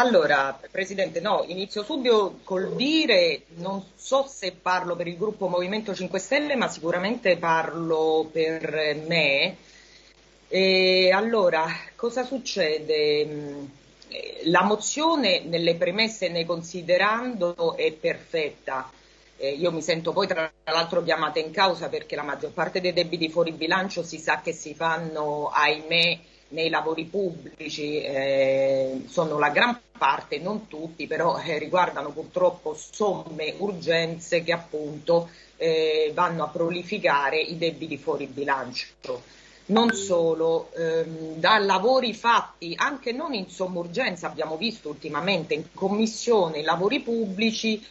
Allora, Presidente, no, inizio subito col dire, non so se parlo per il gruppo Movimento 5 Stelle, ma sicuramente parlo per me. E allora, cosa succede? La mozione nelle premesse e nei considerando è perfetta. Eh, io mi sento poi tra l'altro chiamata in causa perché la maggior parte dei debiti fuori bilancio si sa che si fanno, ahimè, nei lavori pubblici, eh, sono la gran parte, non tutti, però eh, riguardano purtroppo somme, urgenze che appunto eh, vanno a prolificare i debiti fuori bilancio. Non solo, ehm, da lavori fatti anche non in somma urgenza, abbiamo visto ultimamente in commissione lavori pubblici,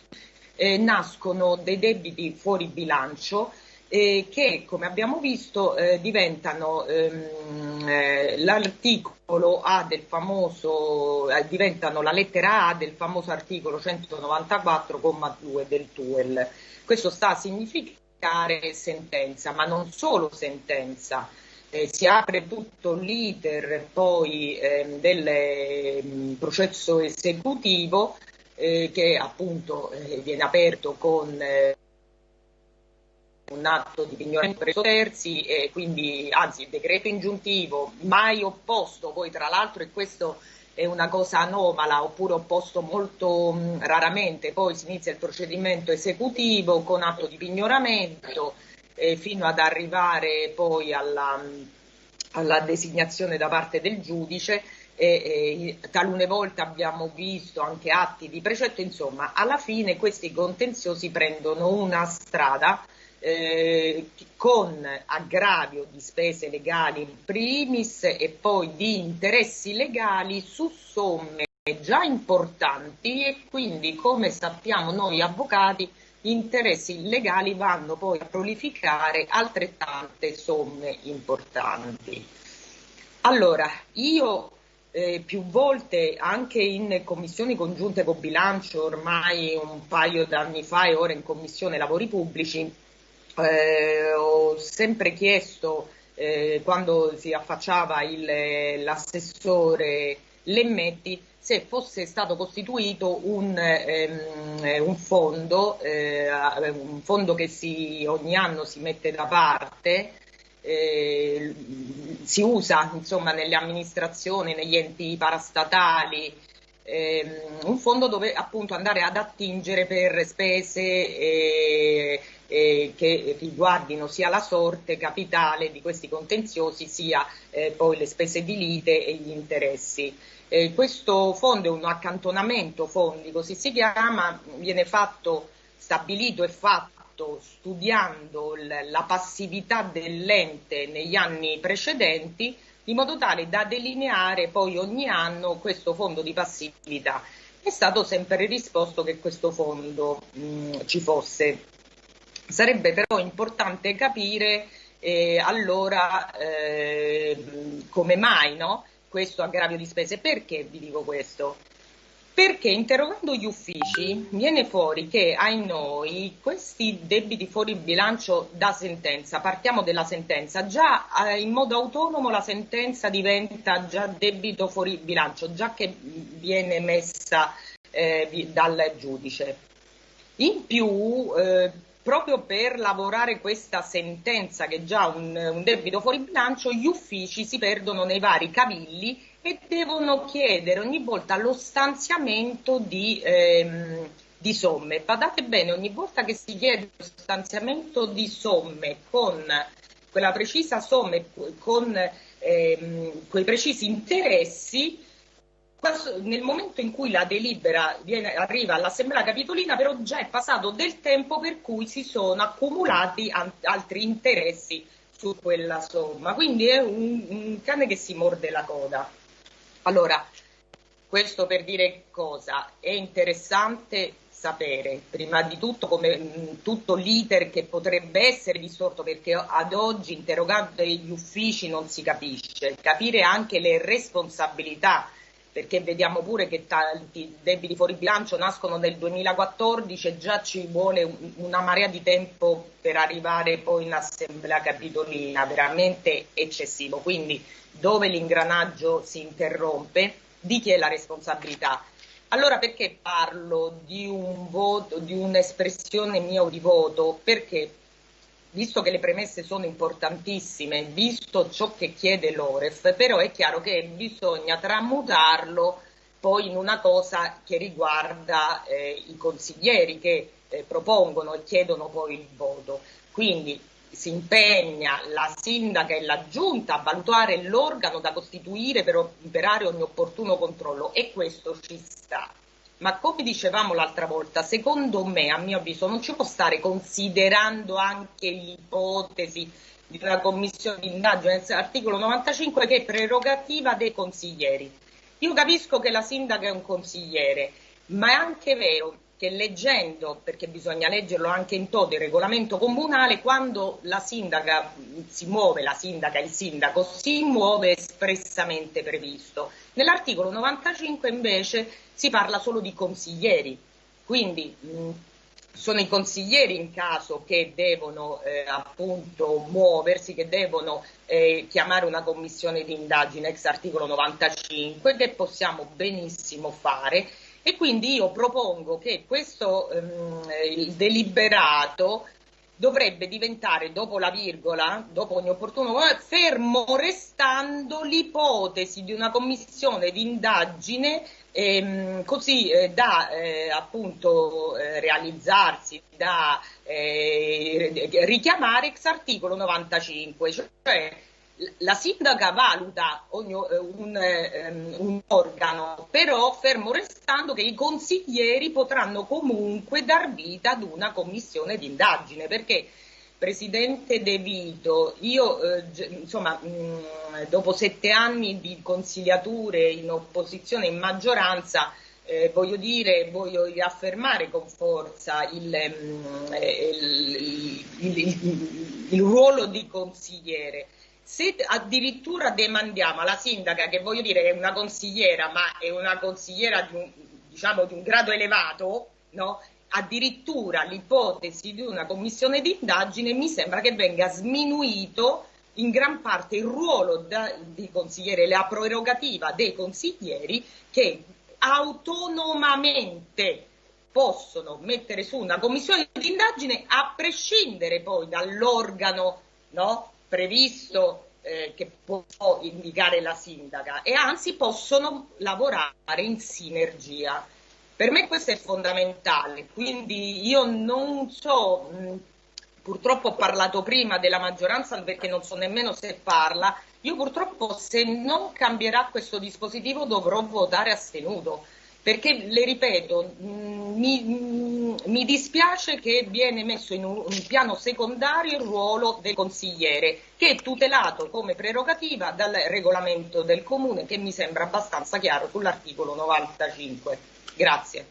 eh, nascono dei debiti fuori bilancio eh, che, come abbiamo visto, eh, diventano ehm, eh, l'articolo A del famoso, eh, diventano la lettera A del famoso articolo 194,2 del TUEL. Questo sta a significare sentenza, ma non solo sentenza. Eh, si apre tutto l'iter poi eh, del eh, processo esecutivo eh, che appunto eh, viene aperto con eh, un atto di pignoramento presso terzi e quindi anzi il decreto ingiuntivo mai opposto poi tra l'altro e questo è una cosa anomala oppure opposto molto mh, raramente poi si inizia il procedimento esecutivo con atto di pignoramento eh, fino ad arrivare poi alla, alla designazione da parte del giudice e, e, talune volte abbiamo visto anche atti di precetto, insomma, alla fine questi contenziosi prendono una strada eh, con aggravio di spese legali in primis e poi di interessi legali su somme già importanti e quindi come sappiamo noi avvocati gli interessi legali vanno poi a prolificare altrettante somme importanti. Allora, io eh, più volte anche in commissioni congiunte con bilancio ormai un paio d'anni fa e ora in commissione lavori pubblici eh, ho sempre chiesto eh, quando si affacciava l'assessore Lemmetti se fosse stato costituito un, ehm, un, fondo, eh, un fondo che si, ogni anno si mette da parte eh, si usa insomma, nelle amministrazioni, negli enti parastatali, ehm, un fondo dove appunto andare ad attingere per spese che riguardino sia la sorte capitale di questi contenziosi sia eh, poi le spese di lite e gli interessi. Eh, questo fondo è un accantonamento fondi, così si chiama, viene fatto, stabilito e fatto fatto studiando la passività dell'ente negli anni precedenti in modo tale da delineare poi ogni anno questo fondo di passività. È stato sempre risposto che questo fondo mh, ci fosse. Sarebbe però importante capire eh, allora eh, come mai no? questo aggravio di spese. Perché vi dico questo? perché interrogando gli uffici viene fuori che ai noi questi debiti fuori bilancio da sentenza, partiamo dalla sentenza, già eh, in modo autonomo la sentenza diventa già debito fuori bilancio, già che viene messa eh, dal giudice. In più, eh, proprio per lavorare questa sentenza che è già un, un debito fuori bilancio, gli uffici si perdono nei vari cavilli e devono chiedere ogni volta lo stanziamento di, ehm, di somme. Badate bene, ogni volta che si chiede lo stanziamento di somme con quella precisa somma, con ehm, quei precisi interessi, nel momento in cui la delibera viene, arriva all'Assemblea Capitolina, però già è passato del tempo per cui si sono accumulati altri interessi su quella somma. Quindi è un, un cane che si morde la coda. Allora, questo per dire cosa? È interessante sapere, prima di tutto, come mh, tutto l'iter che potrebbe essere distorto, perché ad oggi interrogando gli uffici non si capisce, capire anche le responsabilità perché vediamo pure che tanti debiti fuori bilancio nascono nel 2014 e già ci vuole una marea di tempo per arrivare poi in assemblea capitolina, veramente eccessivo. Quindi dove l'ingranaggio si interrompe, di chi è la responsabilità? Allora perché parlo di un voto, di un'espressione mia di voto? Perché visto che le premesse sono importantissime, visto ciò che chiede l'Oref, però è chiaro che bisogna tramutarlo poi in una cosa che riguarda eh, i consiglieri che eh, propongono e chiedono poi il voto. Quindi si impegna la sindaca e la giunta a valutare l'organo da costituire per operare ogni opportuno controllo e questo ci sta. Ma come dicevamo l'altra volta, secondo me, a mio avviso, non ci può stare considerando anche l'ipotesi di una commissione di indagine, articolo 95 che è prerogativa dei consiglieri. Io capisco che la sindaca è un consigliere, ma è anche vero che leggendo, perché bisogna leggerlo anche in toto il regolamento comunale, quando la sindaca si muove, la sindaca, il sindaco si muove espressamente previsto. Nell'articolo 95 invece si parla solo di consiglieri, quindi mh, sono i consiglieri in caso che devono eh, appunto muoversi, che devono eh, chiamare una commissione di indagine ex articolo 95 che possiamo benissimo fare e quindi io propongo che questo ehm, il deliberato dovrebbe diventare dopo la virgola, dopo ogni opportuno fermo restando l'ipotesi di una commissione di indagine ehm, così eh, da eh, appunto eh, realizzarsi, da eh, richiamare ex articolo 95, cioè la sindaca valuta ogni, eh, un, um, un, organo, però fermo restando che i consiglieri potranno comunque dar vita ad una commissione di indagine, perché Presidente De Vito, io eh, insomma mh, dopo sette anni di consigliature in opposizione e in maggioranza eh, voglio dire, voglio riaffermare con forza il, mh, il, il, il ruolo di consigliere se addirittura demandiamo alla sindaca, che voglio dire è una consigliera, ma è una consigliera di un, diciamo, di un grado elevato, no? addirittura l'ipotesi di una commissione di indagine, mi sembra che venga sminuito in gran parte il ruolo da, di consigliere, la prerogativa dei consiglieri che autonomamente possono mettere su una commissione di indagine a prescindere poi dall'organo no, previsto eh, che può indicare la sindaca e anzi possono lavorare in sinergia. Per me questo è fondamentale, quindi io non so, mh, purtroppo ho parlato prima della maggioranza perché non so nemmeno se parla, io purtroppo se non cambierà questo dispositivo dovrò votare astenuto perché le ripeto, mm, mi, mm, mi, dispiace che viene messo in un, un, piano secondario il ruolo del consigliere, che è tutelato come prerogativa dal regolamento del comune, che mi sembra abbastanza chiaro sull'articolo 95. Grazie.